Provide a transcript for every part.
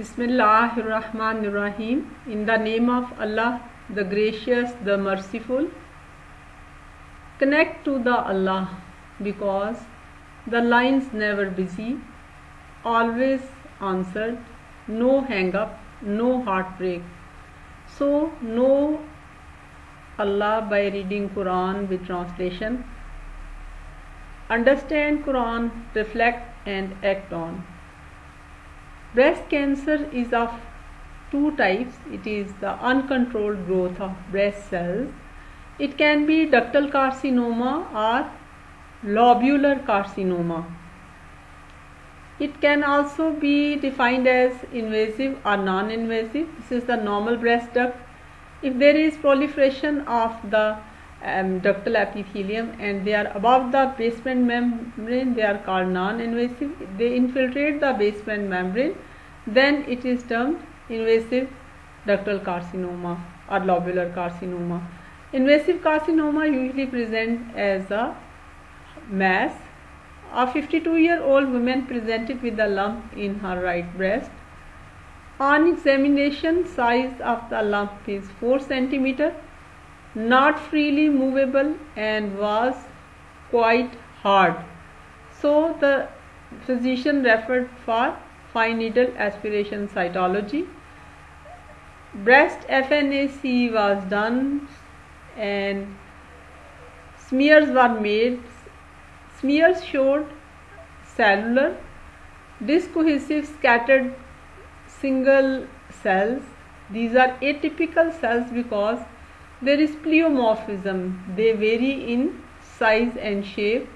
Bismillahirrahmanirrahim. In the name of Allah, the gracious, the merciful. Connect to the Allah because the lines never busy, always answered, no hang up, no heartbreak. So know Allah by reading Quran with translation. Understand Quran, reflect and act on. Breast cancer is of two types. It is the uncontrolled growth of breast cells. It can be ductal carcinoma or lobular carcinoma. It can also be defined as invasive or non-invasive. This is the normal breast duct. If there is proliferation of the um, ductal epithelium and they are above the basement membrane. They are called non-invasive. They infiltrate the basement membrane. Then it is termed invasive ductal carcinoma or lobular carcinoma. Invasive carcinoma usually present as a mass a 52 year old woman presented with a lump in her right breast. On examination size of the lump is 4 centimeter not freely movable and was quite hard. So the physician referred for fine needle aspiration cytology. Breast FNAC was done and smears were made. Smears showed cellular, discohesive scattered single cells. These are atypical cells because there is pleomorphism. They vary in size and shape.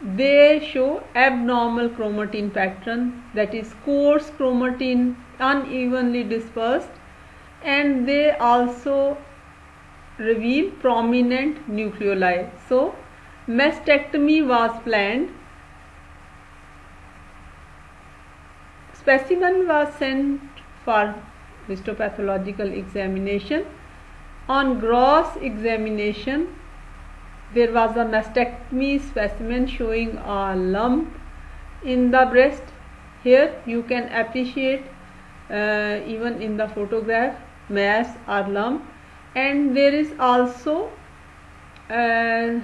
They show abnormal chromatin pattern that is coarse chromatin unevenly dispersed. And they also reveal prominent nucleoli. So mastectomy was planned. Specimen was sent for histopathological examination on gross examination, there was a mastectomy specimen showing a lump in the breast. Here you can appreciate uh, even in the photograph mass or lump and there is also a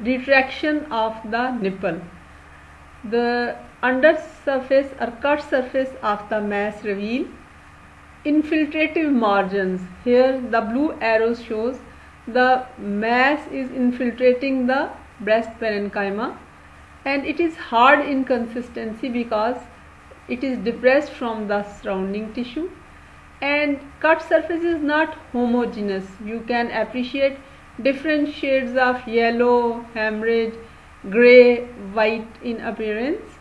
retraction of the nipple. The under surface or cut surface of the mass reveal infiltrative margins. Here the blue arrow shows the mass is infiltrating the breast parenchyma and it is hard in consistency because it is depressed from the surrounding tissue. And cut surface is not homogeneous. You can appreciate different shades of yellow hemorrhage gray white in appearance.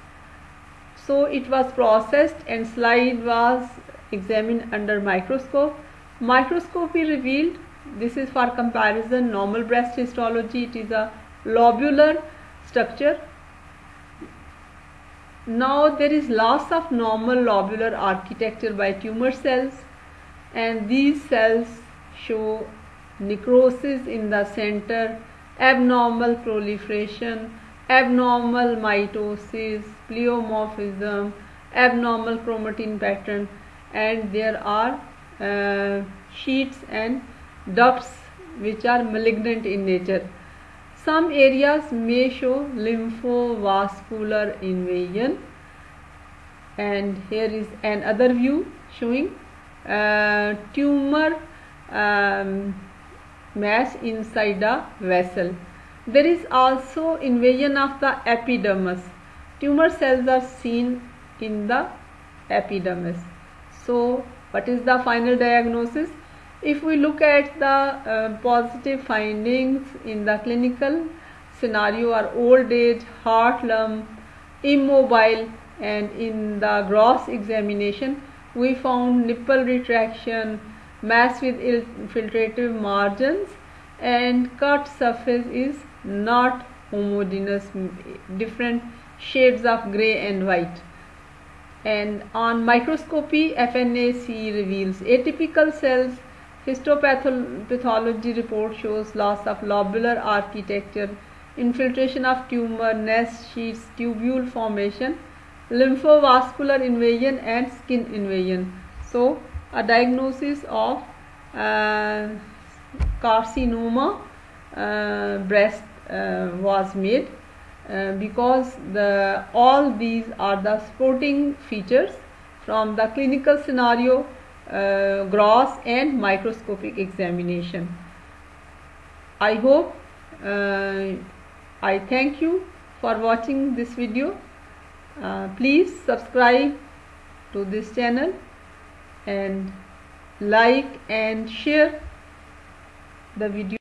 So it was processed and slide was examined under microscope. Microscopy revealed, this is for comparison normal breast histology, it is a lobular structure. Now there is loss of normal lobular architecture by tumor cells and these cells show necrosis in the center, abnormal proliferation, abnormal mitosis, pleomorphism, abnormal chromatin pattern and there are uh, sheets and ducts which are malignant in nature. Some areas may show lymphovascular invasion and here is another view showing uh, tumor um, mass inside a vessel. There is also invasion of the epidermis. Tumor cells are seen in the epidermis. So what is the final diagnosis? If we look at the uh, positive findings in the clinical scenario are old age, heart lump, immobile and in the gross examination we found nipple retraction, mass with infiltrative margins and cut surface is not homogeneous, different shades of gray and white and on microscopy FNAC reveals atypical cells. Histopathology report shows loss of lobular architecture infiltration of tumor nest sheets tubule formation lymphovascular invasion and skin invasion. So a diagnosis of uh, carcinoma uh, breast uh, was made uh, because the all these are the supporting features from the clinical scenario uh, gross and microscopic examination. I hope uh, i thank you for watching this video. Uh, please subscribe to this channel and like and share the video